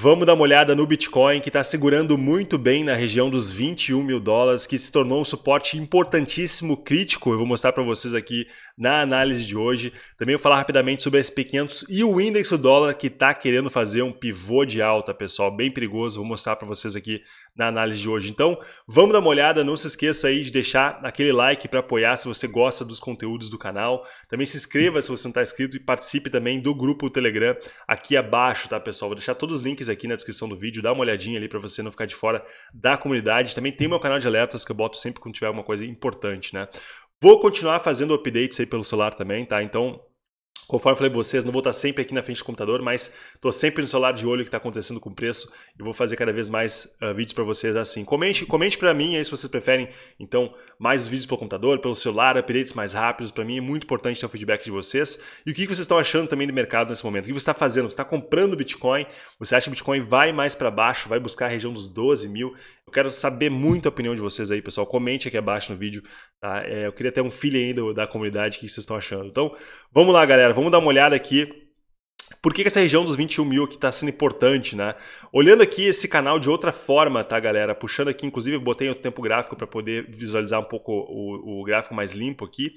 Vamos dar uma olhada no Bitcoin, que está segurando muito bem na região dos 21 mil dólares, que se tornou um suporte importantíssimo, crítico. Eu vou mostrar para vocês aqui na análise de hoje. Também vou falar rapidamente sobre a SP500 e o índice do dólar, que está querendo fazer um pivô de alta, pessoal. Bem perigoso, vou mostrar para vocês aqui na análise de hoje. Então, vamos dar uma olhada. Não se esqueça aí de deixar aquele like para apoiar se você gosta dos conteúdos do canal. Também se inscreva se você não está inscrito e participe também do grupo Telegram aqui abaixo, tá, pessoal? Vou deixar todos os links aqui na descrição do vídeo, dá uma olhadinha ali para você não ficar de fora da comunidade. Também tem meu canal de alertas que eu boto sempre quando tiver alguma coisa importante, né? Vou continuar fazendo updates aí pelo celular também, tá? Então, Conforme eu falei para vocês, não vou estar sempre aqui na frente do computador, mas estou sempre no celular de olho o que está acontecendo com o preço e vou fazer cada vez mais uh, vídeos para vocês assim. Comente, comente para mim aí se vocês preferem, então, mais vídeos pelo computador, pelo celular, updates mais rápidos. Para mim é muito importante ter o feedback de vocês. E o que vocês estão achando também do mercado nesse momento? O que você está fazendo? Você está comprando Bitcoin? Você acha que o Bitcoin vai mais para baixo, vai buscar a região dos 12 mil? Eu quero saber muito a opinião de vocês aí, pessoal. Comente aqui abaixo no vídeo. Tá? É, eu queria ter um feeling aí da comunidade, o que vocês estão achando. Então, vamos lá, galera. Vamos dar uma olhada aqui por que, que, essa região dos 21 mil aqui está sendo importante, né? Olhando aqui esse canal de outra forma, tá, galera? Puxando aqui, inclusive, botei o tempo gráfico para poder visualizar um pouco o, o, gráfico mais limpo aqui.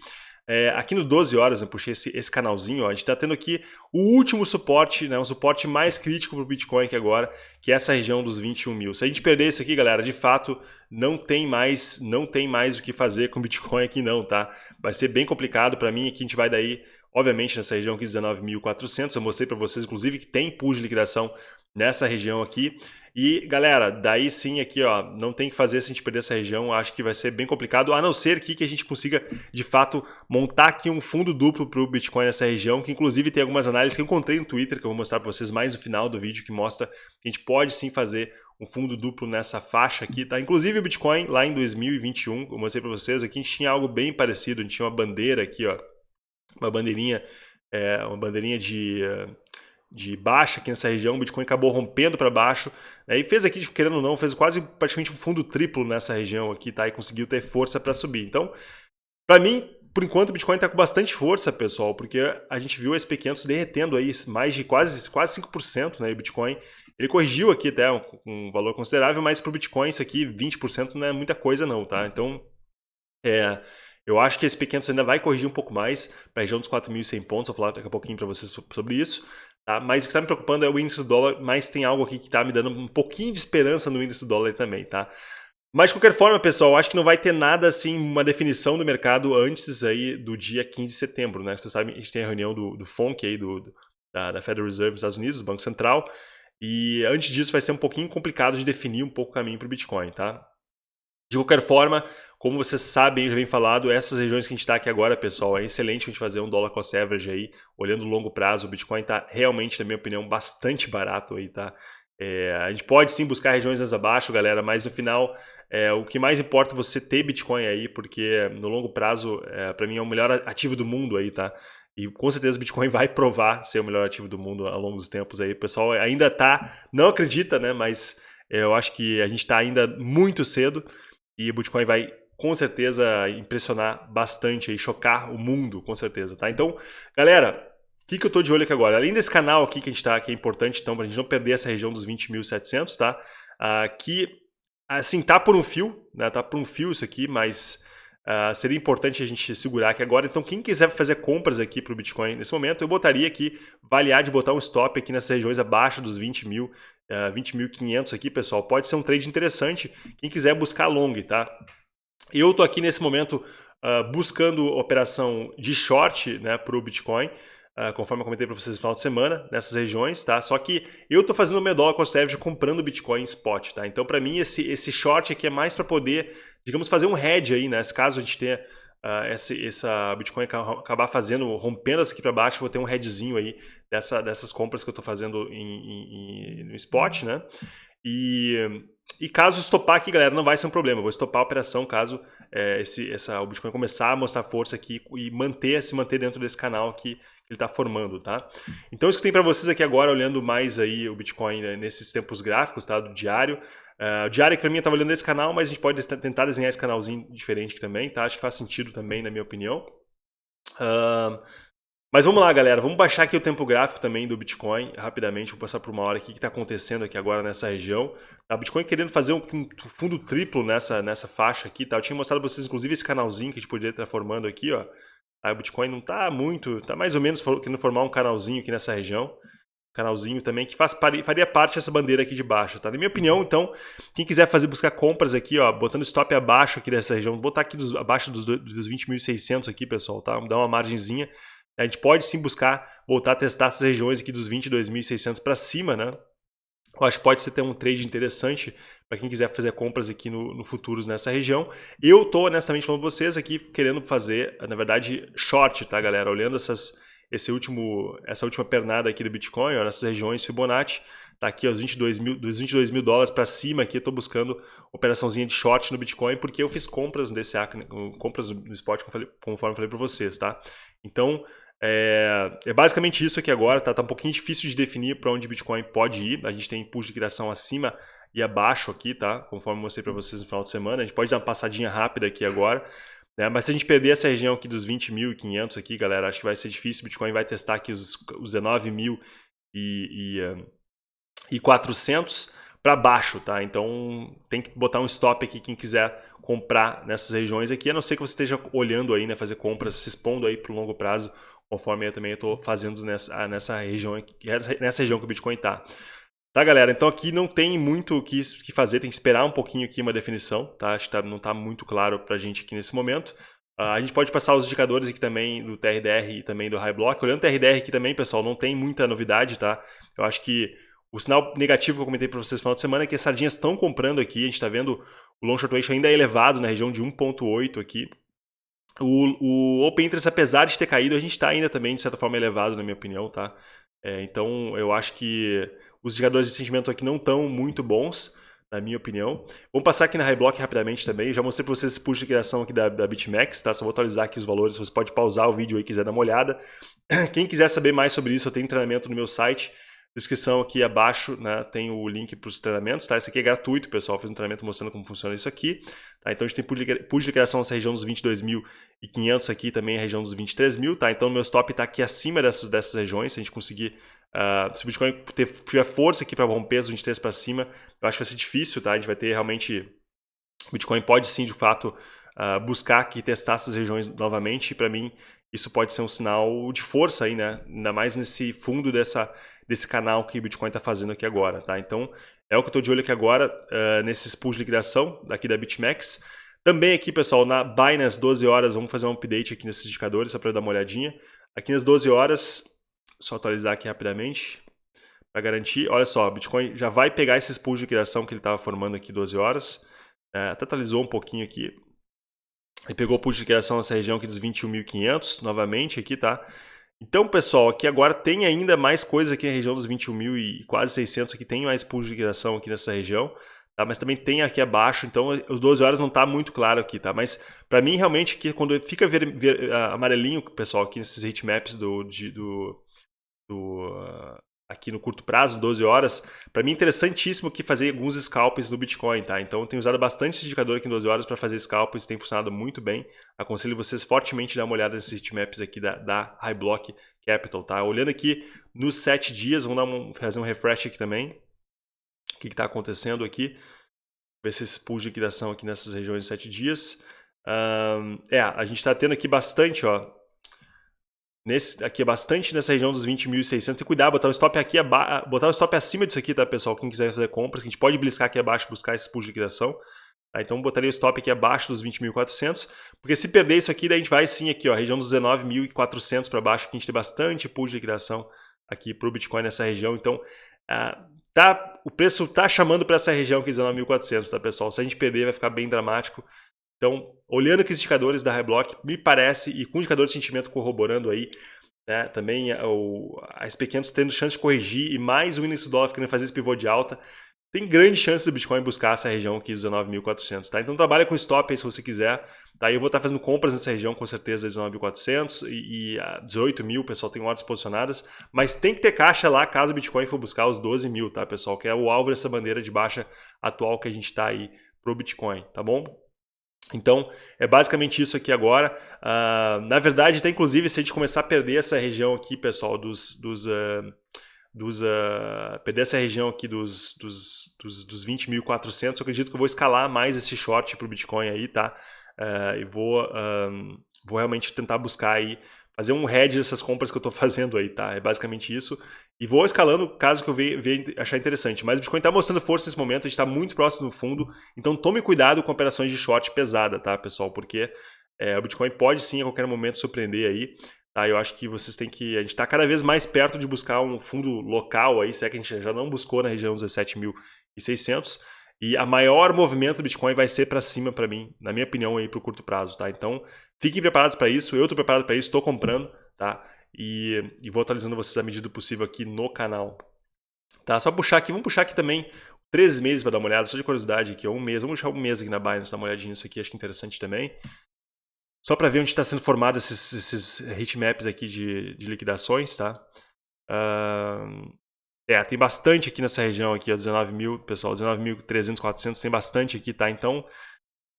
É, aqui no 12 horas, eu puxei esse, esse canalzinho, ó, a gente está tendo aqui o último suporte, né, um suporte mais crítico para o Bitcoin aqui agora, que é essa região dos 21 mil. Se a gente perder isso aqui, galera, de fato, não tem mais, não tem mais o que fazer com o Bitcoin aqui não, tá? Vai ser bem complicado para mim, aqui a gente vai daí Obviamente, nessa região aqui, 19.400, eu mostrei para vocês, inclusive, que tem pool de liquidação nessa região aqui. E, galera, daí sim aqui, ó, não tem que fazer se a gente perder essa região, acho que vai ser bem complicado, a não ser aqui que a gente consiga, de fato, montar aqui um fundo duplo para o Bitcoin nessa região, que inclusive tem algumas análises que eu encontrei no Twitter, que eu vou mostrar para vocês mais no final do vídeo, que mostra que a gente pode sim fazer um fundo duplo nessa faixa aqui, tá? Inclusive o Bitcoin, lá em 2021, eu mostrei para vocês, aqui a gente tinha algo bem parecido, a gente tinha uma bandeira aqui, ó, uma bandeirinha, é, uma bandeirinha de, de baixa aqui nessa região, o Bitcoin acabou rompendo para baixo, né, e fez aqui, querendo ou não, fez quase praticamente um fundo triplo nessa região aqui, tá? E conseguiu ter força para subir. Então, para mim, por enquanto o Bitcoin está com bastante força, pessoal, porque a gente viu o SP500 derretendo aí mais de quase, quase 5%, né? o Bitcoin, ele corrigiu aqui até um, um valor considerável, mas para o Bitcoin isso aqui, 20% não é muita coisa não, tá? Então, é, eu acho que esse pequeno ainda vai corrigir um pouco mais para a região dos 4.100 pontos, vou falar daqui a pouquinho para vocês sobre isso. Tá? Mas o que está me preocupando é o índice do dólar, mas tem algo aqui que está me dando um pouquinho de esperança no índice do dólar também. Tá? Mas de qualquer forma, pessoal, acho que não vai ter nada assim, uma definição do mercado antes aí do dia 15 de setembro. Né? Vocês sabem, a gente tem a reunião do, do FONC, aí, do, do da, da Federal Reserve dos Estados Unidos, do Banco Central, e antes disso vai ser um pouquinho complicado de definir um pouco o caminho para o Bitcoin. Tá? De qualquer forma, como vocês sabem, já vem falado, essas regiões que a gente está aqui agora, pessoal, é excelente a gente fazer um dólar cost average aí, olhando longo prazo, o Bitcoin está realmente, na minha opinião, bastante barato aí, tá? É, a gente pode sim buscar regiões mais abaixo, galera, mas no final, é, o que mais importa é você ter Bitcoin aí, porque no longo prazo, é, para mim, é o melhor ativo do mundo aí, tá? E com certeza o Bitcoin vai provar ser o melhor ativo do mundo ao longo dos tempos aí. O pessoal ainda tá, não acredita, né? Mas é, eu acho que a gente está ainda muito cedo. E o Bitcoin vai com certeza impressionar bastante e chocar o mundo, com certeza, tá? Então, galera, o que, que eu estou de olho aqui agora? Além desse canal aqui que a gente está, que é importante, então, para a gente não perder essa região dos 20.700, tá? Aqui, assim, tá por um fio, né? Tá por um fio isso aqui, mas uh, seria importante a gente segurar aqui agora. Então, quem quiser fazer compras aqui para o Bitcoin nesse momento, eu botaria aqui, valiar de botar um stop aqui nessas regiões abaixo dos 20 mil, uh, ah, 20.500 aqui, pessoal. Pode ser um trade interessante, quem quiser buscar long, tá? Eu estou aqui nesse momento uh, buscando operação de short né, para o Bitcoin, uh, conforme eu comentei para vocês no final de semana, nessas regiões, tá? Só que eu estou fazendo o meu dólar cost average comprando Bitcoin spot, tá? Então, para mim, esse, esse short aqui é mais para poder, digamos, fazer um hedge aí, né? Se caso a gente tenha uh, essa, essa Bitcoin acabar fazendo, rompendo essa aqui para baixo, vou ter um headzinho aí dessa, dessas compras que eu estou fazendo em, em, em, no spot, né? E, e caso estopar aqui, galera, não vai ser um problema. vou estopar a operação caso é, esse, essa, o Bitcoin começar a mostrar força aqui e manter, se manter dentro desse canal que ele está formando, tá? Então isso que tem para vocês aqui agora, olhando mais aí o Bitcoin né, nesses tempos gráficos, tá? Do diário. Uh, o diário para mim estava olhando esse canal, mas a gente pode tentar desenhar esse canalzinho diferente também, tá? Acho que faz sentido também, na minha opinião. Uh, Mas vamos lá, galera. Vamos baixar aqui o tempo gráfico também do Bitcoin rapidamente. Vou passar por uma hora aqui que está acontecendo aqui agora nessa região. Tá, o Bitcoin querendo fazer um, fundo triplo nessa, nessa faixa aqui. Tá? Eu tinha mostrado para vocês, inclusive, esse canalzinho que a gente poderia estar formando aqui. Ó. Tá, o Bitcoin não está muito, está mais ou menos querendo formar um canalzinho aqui nessa região canalzinho também, que faz, faria parte dessa bandeira aqui de baixo, tá? Na minha opinião, então, quem quiser fazer buscar compras aqui, ó, botando stop abaixo aqui dessa região, botar aqui dos, abaixo dos, dos 20.600 aqui, pessoal, tá? Dá uma margenzinha. A gente pode sim buscar voltar a testar essas regiões aqui dos 22.600 para cima, né? Eu acho que pode ser ter um trade interessante para quem quiser fazer compras aqui no, no futuros nessa região. Eu tô honestamente falando vocês aqui querendo fazer, na verdade, short, tá, galera? Olhando essas esse último, essa última pernada aqui do Bitcoin, ó, nessas regiões Fibonacci, tá aqui os 22 mil, dos 22 mil dólares para cima aqui, eu estou buscando operaçãozinha de short no Bitcoin, porque eu fiz compras no DCA, compras no spot, conforme eu falei para vocês, tá? Então, é, é, basicamente isso aqui agora, tá? Tá um pouquinho difícil de definir para onde Bitcoin pode ir, a gente tem impulso de criação acima e abaixo aqui, tá? Conforme mostrei para vocês no final de semana, a gente pode dar uma passadinha rápida aqui agora, né? Mas se a gente perder essa região aqui dos 20.500 aqui, galera, acho que vai ser difícil. Bitcoin vai testar aqui os, os 19.000 e, e, uh, e 400 para baixo, tá? Então tem que botar um stop aqui quem quiser comprar nessas regiões aqui, a não ser que você esteja olhando aí, né, fazer compras, se expondo aí para o longo prazo, conforme eu também estou fazendo nessa, nessa região, nessa região que o Bitcoin está. Tá, galera? Então aqui não tem muito o que, que fazer, tem que esperar um pouquinho aqui uma definição, tá? Acho que tá, não está muito claro para a gente aqui nesse momento. Uh, a gente pode passar os indicadores aqui também do TRDR e também do High Block. Olhando o TRDR aqui também, pessoal, não tem muita novidade, tá? Eu acho que o sinal negativo que eu comentei para vocês no final de semana é que as sardinhas estão comprando aqui. A gente está vendo o long short ratio ainda é elevado na região de 1.8 aqui. O, o Open Interest, apesar de ter caído, a gente está ainda também, de certa forma, elevado, na minha opinião, tá? É, então, eu acho que os indicadores de sentimento aqui não estão muito bons, na minha opinião. Vamos passar aqui na Highblock rapidamente também. Já mostrei para vocês esse push de criação aqui da, da BitMEX, tá? Só vou atualizar aqui os valores. Você pode pausar o vídeo aí quiser dar uma olhada. Quem quiser saber mais sobre isso, eu tenho treinamento no meu site descrição aqui abaixo né, tem o link para os treinamentos, tá? Esse aqui é gratuito, pessoal. fiz um treinamento mostrando como funciona isso aqui. Tá? Então a gente tem push de criação nessa região dos 22.500 aqui, também a região dos 23.000, tá? Então o meu stop está aqui acima dessas, dessas regiões. Se a gente conseguir, uh, se o Bitcoin ter, tiver força aqui para romper os 23 para cima, eu acho que vai ser difícil, tá? A gente vai ter realmente... O Bitcoin pode sim, de fato, uh, buscar aqui testar essas regiões novamente. E para mim, isso pode ser um sinal de força aí, né? Ainda mais nesse fundo dessa desse canal que o Bitcoin está fazendo aqui agora, tá? Então, é o que eu estou de olho aqui agora, uh, nesses pools de liquidação daqui da BitMEX. Também aqui, pessoal, na Binance 12 horas, vamos fazer um update aqui nesses indicadores, só para dar uma olhadinha. Aqui nas 12 horas, só atualizar aqui rapidamente, para garantir. Olha só, o Bitcoin já vai pegar esses pools de liquidação que ele estava formando aqui 12 horas. É, até atualizou um pouquinho aqui. Ele pegou o pool de liquidação nessa região aqui dos 21.500, novamente aqui, tá? Então, pessoal, aqui agora tem ainda mais coisa aqui na região dos 21 mil e quase 600 aqui, tem mais pools de liquidação aqui nessa região, tá? Mas também tem aqui abaixo, então os 12 horas não está muito claro aqui, tá? Mas para mim, realmente, aqui, quando fica ver, ver, amarelinho, pessoal, aqui nesses heatmaps do, de, do, do aqui no curto prazo, 12 horas, para mim é interessantíssimo aqui fazer alguns scalps no Bitcoin, tá? Então eu tenho usado bastante esse indicador aqui em 12 horas para fazer scalps, tem funcionado muito bem. Aconselho vocês fortemente dar uma olhada nesses heatmaps aqui da, da High Block Capital, tá? Olhando aqui nos 7 dias, vamos dar um, fazer um refresh aqui também. O que está acontecendo aqui? Ver se esse pool de liquidação aqui nessas regiões de 7 dias. Um, é, a gente está tendo aqui bastante, ó, Nesse, aqui é bastante nessa região dos 20.600 e cuidar, botar o stop aqui, botar o stop acima disso aqui, tá pessoal? Quem quiser fazer compras, a gente pode bliscar aqui abaixo, buscar esse pulo de liquidação. Tá? Então botaria o stop aqui abaixo dos 20.400, porque se perder isso aqui, daí a gente vai sim aqui, ó, região dos 19.400 para baixo, que a gente tem bastante pulo de liquidação aqui para o Bitcoin nessa região. Então, ah, tá, o preço tá chamando para essa região aqui, 19.400, tá pessoal? Se a gente perder, vai ficar bem dramático. Então, olhando aqui os indicadores da Reblock, me parece, e com indicador de sentimento corroborando aí, né, também o, a SP500 tendo chance de corrigir e mais o índice dólar querendo fazer esse pivô de alta, tem grande chance do Bitcoin buscar essa região aqui dos 19.400, tá? Então trabalha com stop aí se você quiser, tá? Eu vou estar fazendo compras nessa região com certeza 19.400 e, e 18 mil, pessoal, tem ordens posicionadas, mas tem que ter caixa lá caso o Bitcoin for buscar os 12 mil, tá, pessoal? Que é o alvo dessa bandeira de baixa atual que a gente está aí pro Bitcoin, tá bom? Então, é basicamente isso aqui agora. Uh, na verdade, até inclusive, se a gente começar a perder essa região aqui, pessoal, dos... dos uh, dos, uh, perder essa região aqui dos, dos, dos, dos 20.400, eu acredito que eu vou escalar mais esse short para o Bitcoin aí, tá? Uh, e vou, vou realmente tentar buscar aí, fazer um hedge dessas compras que eu estou fazendo aí, tá? É basicamente isso. E vou escalando caso que eu venha, achar interessante. Mas o Bitcoin está mostrando força nesse momento, a gente está muito próximo do fundo, então tome cuidado com operações de short pesada, tá, pessoal? Porque é, o Bitcoin pode sim a qualquer momento surpreender aí. Tá, eu acho que vocês têm que. A gente está cada vez mais perto de buscar um fundo local aí, se é que a gente já não buscou na região dos 17.600. E a maior movimento do Bitcoin vai ser para cima para mim, na minha opinião, aí para o curto prazo, tá? Então, fiquem preparados para isso. Eu estou preparado para isso, estou comprando, tá? E, e, vou atualizando vocês à medida do possível aqui no canal. Tá? Só puxar aqui, vamos puxar aqui também 13 meses para dar uma olhada, só de curiosidade aqui, um mês. Vamos puxar um mês aqui na Binance, dar uma olhadinha nisso aqui, acho que é interessante também. Só para ver onde está sendo formado esses, esses heatmaps aqui de, de liquidações, tá? Uh, é, tem bastante aqui nessa região aqui, ó, 19 mil, pessoal, 19.300, 400, tem bastante aqui, tá? Então,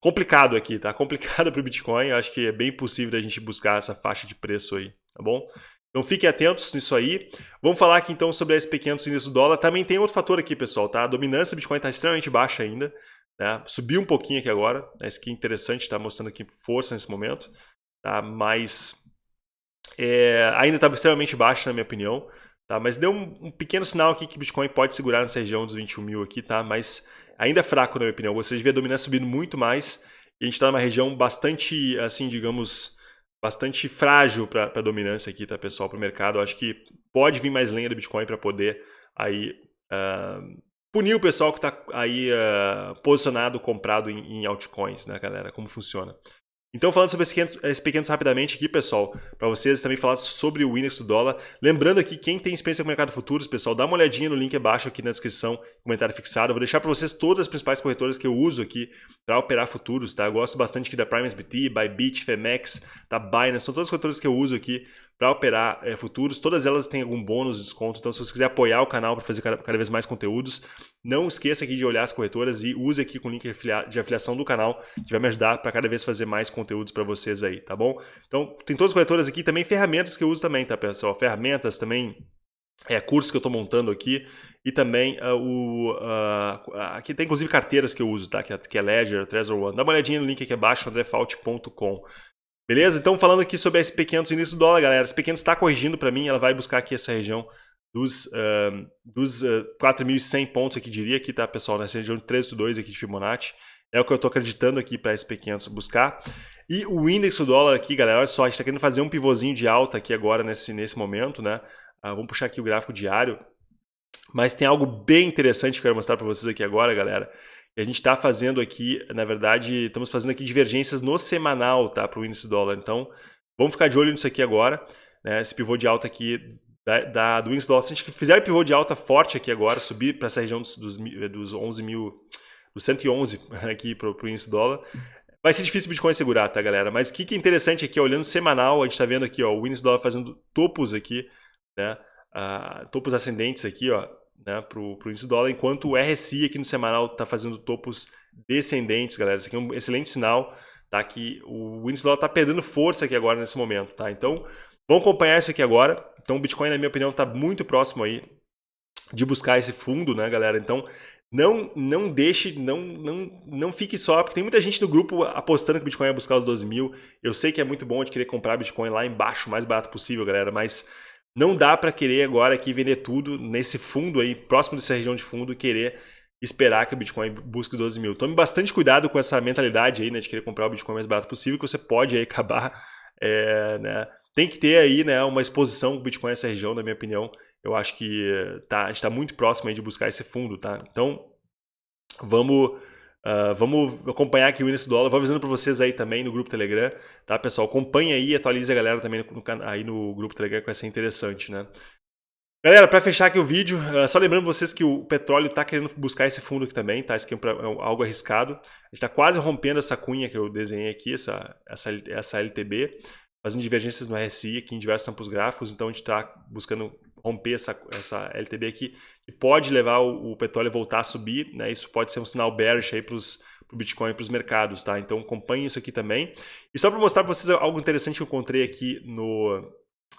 complicado aqui, tá? Complicado para o Bitcoin, eu acho que é bem possível da gente buscar essa faixa de preço aí, tá bom? Então fiquem atentos nisso aí. Vamos falar aqui então sobre a SP500 índice do dólar. Também tem outro fator aqui, pessoal, tá? A dominância do Bitcoin está extremamente baixa ainda. Né? Subiu um pouquinho aqui agora, né? isso aqui é interessante, está mostrando aqui força nesse momento, tá? mas é, ainda está extremamente baixa na minha opinião, tá? mas deu um, um, pequeno sinal aqui que Bitcoin pode segurar nessa região dos 21 mil aqui, tá? mas ainda é fraco na minha opinião, você devia dominar subindo muito mais, e a gente está numa região bastante, assim, digamos, bastante frágil para a dominância aqui, tá, pessoal, para o mercado. Eu acho que pode vir mais lenha do Bitcoin para poder aí uh, punir o pessoal que está aí uh, posicionado, comprado em, em altcoins, né, galera? Como funciona. Então, falando sobre esses pequenos, rapidamente aqui, pessoal, para vocês também falar sobre o índice do dólar. Lembrando aqui, quem tem experiência com o mercado futuros, pessoal, dá uma olhadinha no link abaixo aqui na descrição, comentário fixado. Eu vou deixar para vocês todas as principais corretoras que eu uso aqui para operar futuros, tá? Eu gosto bastante aqui da Prime SBT, Bybit, Femex, da Binance, são todas as corretoras que eu uso aqui para operar é, futuros. Todas elas têm algum bônus de desconto, então se você quiser apoiar o canal para fazer cada, cada, vez mais conteúdos, não esqueça aqui de olhar as corretoras e use aqui com o link de afiliação do canal, que vai me ajudar para cada vez fazer mais conteúdos para vocês aí, tá bom? Então, tem todas as corretoras aqui, também ferramentas que eu uso também, tá, pessoal? Ferramentas também, é, cursos que eu estou montando aqui e também uh, o uh, aqui tem inclusive carteiras que eu uso, tá? Que é, que é Ledger, Trezor One. Dá uma olhadinha no link aqui abaixo, andrefault.com. Beleza? Então falando aqui sobre a SP500 início do dólar, galera. A SP500 está corrigindo para mim, ela vai buscar aqui essa região dos, uh, dos uh, 4.100 pontos aqui, diria aqui, tá, pessoal? Nessa região de 3.2 aqui de Fibonacci. É o que eu estou acreditando aqui para a SP500 buscar. E o índice do dólar aqui, galera, olha só, a gente está querendo fazer um pivôzinho de alta aqui agora nesse, nesse momento, né? Uh, vamos puxar aqui o gráfico diário. Mas tem algo bem interessante que eu quero mostrar para vocês aqui agora, galera. A gente está fazendo aqui, na verdade, estamos fazendo aqui divergências no semanal, tá? Para o índice dólar. Então, vamos ficar de olho nisso aqui agora. Né? Esse pivô de alta aqui da, da, do índice dólar. Se a gente fizer pivô de alta forte aqui agora, subir para essa região dos, dos, dos 11 mil, dos 111 aqui para o índice dólar, vai ser difícil o Bitcoin segurar, tá, galera? Mas o que, que é interessante aqui, olhando semanal, a gente está vendo aqui, ó, o índice dólar fazendo topos aqui, né? Uh, topos ascendentes aqui, ó, né, para o índice dólar, enquanto o RSI aqui no semanal está fazendo topos descendentes, galera. Isso aqui é um excelente sinal, tá? Que o índice dólar está perdendo força aqui agora nesse momento, tá? Então, vamos acompanhar isso aqui agora. Então, o Bitcoin, na minha opinião, está muito próximo aí de buscar esse fundo, né, galera? Então, não, não deixe, não, não, não fique só, porque tem muita gente no grupo apostando que o Bitcoin vai buscar os 12 mil. Eu sei que é muito bom de querer comprar Bitcoin lá embaixo, o mais barato possível, galera, mas não dá para querer agora aqui vender tudo nesse fundo aí, próximo dessa região de fundo, querer esperar que o Bitcoin busque 12 mil. Tome bastante cuidado com essa mentalidade aí, né, de querer comprar o Bitcoin mais barato possível, que você pode aí acabar, é, né, tem que ter aí, né, uma exposição do Bitcoin nessa região, na minha opinião. Eu acho que tá, a gente está muito próximo aí de buscar esse fundo, tá? Então, vamos Uh, vamos acompanhar aqui o índice do dólar. Vou avisando para vocês aí também no grupo Telegram, tá, pessoal? Acompanhe aí, atualize a galera também no, aí no grupo Telegram, que vai ser interessante, né? Galera, para fechar aqui o vídeo, uh, só lembrando vocês que o petróleo está querendo buscar esse fundo aqui também, tá? Isso aqui é, é algo arriscado. A gente está quase rompendo essa cunha que eu desenhei aqui, essa, essa, essa LTB, fazendo divergências no RSI aqui em diversos campos gráficos, então a gente está buscando romper essa, essa LTB aqui, que pode levar o, o petróleo a voltar a subir, né? Isso pode ser um sinal bearish aí para o Bitcoin e para os mercados, tá? Então acompanhe isso aqui também. E só para mostrar para vocês algo interessante que eu encontrei aqui no,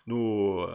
no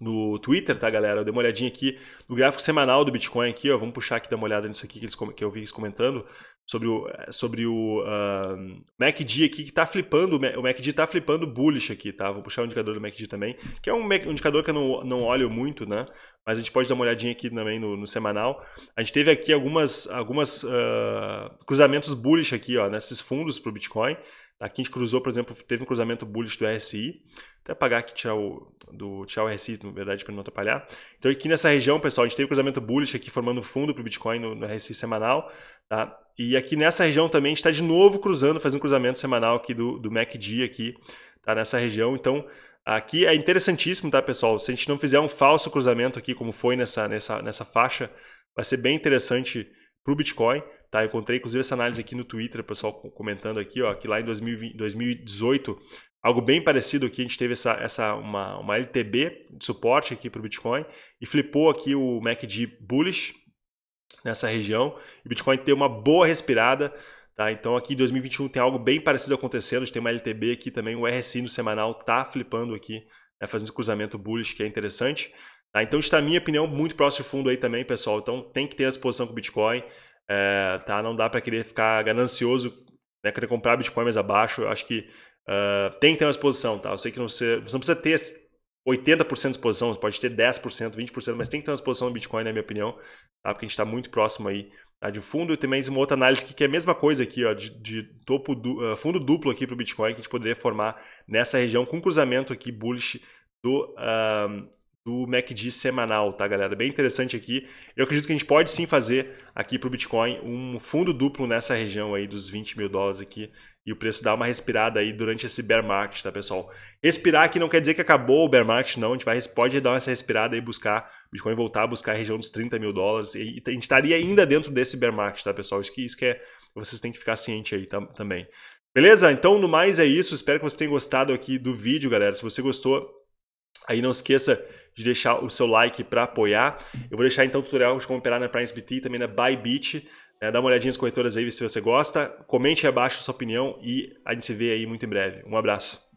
no Twitter, tá, galera? Eu dei uma olhadinha aqui no gráfico semanal do Bitcoin aqui, ó. Vamos puxar aqui, dar uma olhada nisso aqui que, eles, que eu vi eles comentando sobre o, sobre o uh, MACD aqui que está flipando, o MACD está flipando bullish aqui, tá? Vou puxar o indicador do MACD também, que é um indicador que eu não, não olho muito, né? Mas a gente pode dar uma olhadinha aqui também no, no semanal. A gente teve aqui algumas, algumas uh, cruzamentos bullish aqui, ó, nesses fundos para o Bitcoin. Aqui a gente cruzou, por exemplo, teve um cruzamento bullish do RSI. Até apagar aqui, o, do, o RSI, na verdade, para não atrapalhar. Então aqui nessa região, pessoal, a gente teve um cruzamento bullish aqui formando fundo para o Bitcoin no, no RSI semanal. Tá? E aqui nessa região também a gente está de novo cruzando, fazendo um cruzamento semanal aqui do, do MACD aqui, tá? nessa região. Então aqui é interessantíssimo, tá, pessoal? Se a gente não fizer um falso cruzamento aqui, como foi nessa, nessa, nessa faixa, vai ser bem interessante para o Bitcoin. Tá? Eu encontrei inclusive essa análise aqui no Twitter, pessoal comentando aqui, ó, que lá em 2020, 2018, algo bem parecido aqui, a gente teve essa, essa uma, uma LTB de suporte aqui para o Bitcoin e flipou aqui o MACD bullish nessa região. E o Bitcoin tem uma boa respirada, Tá, então aqui em 2021 tem algo bem parecido acontecendo, a gente tem uma LTB aqui também, o RSI no semanal tá flipando aqui, né, fazendo cruzamento bullish, que é interessante. Tá, então está, minha opinião, muito próximo do fundo aí também, pessoal. Então tem que ter a exposição com o Bitcoin. É, tá? Não dá para querer ficar ganancioso, né? querer comprar Bitcoin mais abaixo. Eu acho que uh, tem que ter uma exposição. Tá? Eu sei que você, você não precisa ter 80% de exposição, você pode ter 10%, 20%, mas tem que ter uma exposição no Bitcoin, na minha opinião, tá? porque a gente está muito próximo aí tá? de fundo. E também uma outra análise aqui, que é a mesma coisa aqui, ó, de, de topo du, uh, fundo duplo aqui para o Bitcoin, que a gente poderia formar nessa região com cruzamento aqui bullish do, uh, do MACD semanal, tá, galera? Bem interessante aqui. Eu acredito que a gente pode sim fazer aqui para o Bitcoin um fundo duplo nessa região aí dos 20 mil dólares aqui e o preço dá uma respirada aí durante esse bear market, tá, pessoal? Respirar aqui não quer dizer que acabou o bear market, não. A gente vai, pode dar essa respirada e buscar, Bitcoin voltar a buscar a região dos 30 mil dólares e a gente estaria ainda dentro desse bear market, tá, pessoal? Isso que, isso que é, vocês têm que ficar ciente aí tam, também. Beleza? Então, no mais é isso. Espero que vocês tenham gostado aqui do vídeo, galera. Se você gostou, aí não esqueça de deixar o seu like para apoiar. Eu vou deixar então o tutorial de como operar na PrimeSBT e também na Bybit. É, dá uma olhadinha nas corretoras aí se você gosta. Comente aí abaixo a sua opinião e a gente se vê aí muito em breve. Um abraço.